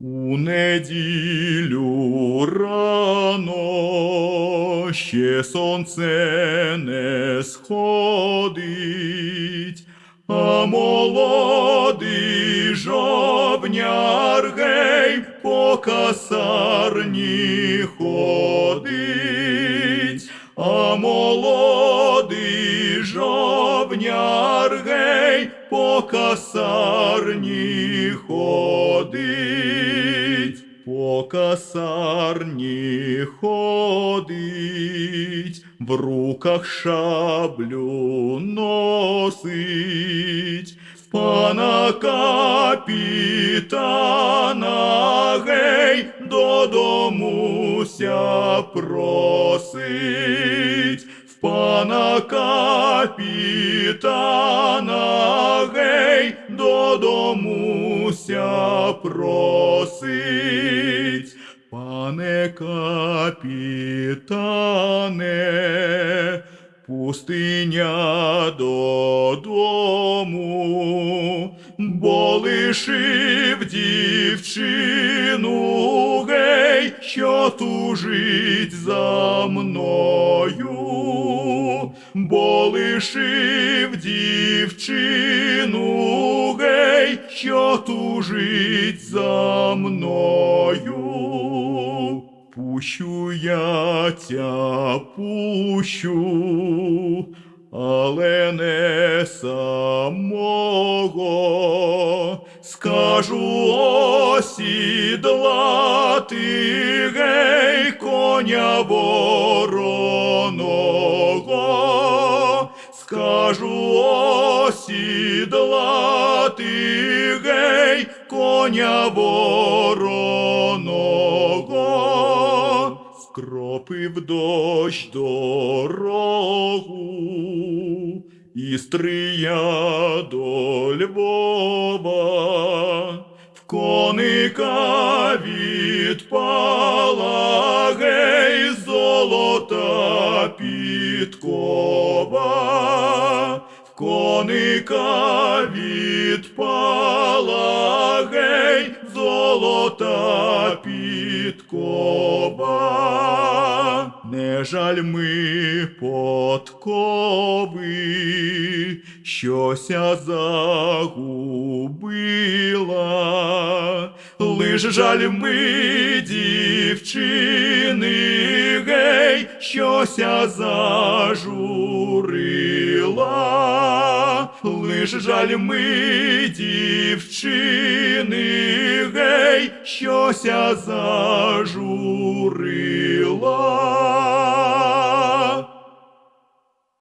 У неділю рано ще сонце не сходить, а молодий жовняр гей по касарні ходить, а молодий жовняр гей по касарні ходить, касарні ходить, в руках шаблю носить, в пана капітана гей додому ся просить, в пана капітана гей додому ся просить. Пане капітане, пустиня додому, бо лишив дівчину гей, що тужить за мною, бо лишив дівчину гей, що тужить за мною. Пущу я тя пущу, але не самого. Скажу осідлати гей коня вороного. Осідлати гей коня вороного. Скропив дощ дорогу і стрия до Львова. В коника відпала гей золота підкова. Коника відпала гей золота підкова. Не жаль ми подкови, щося загубила, лиш жаль ми дівчини, гей, щося зажурила, лиш жаль ми дівчини, гей, щося зажурила.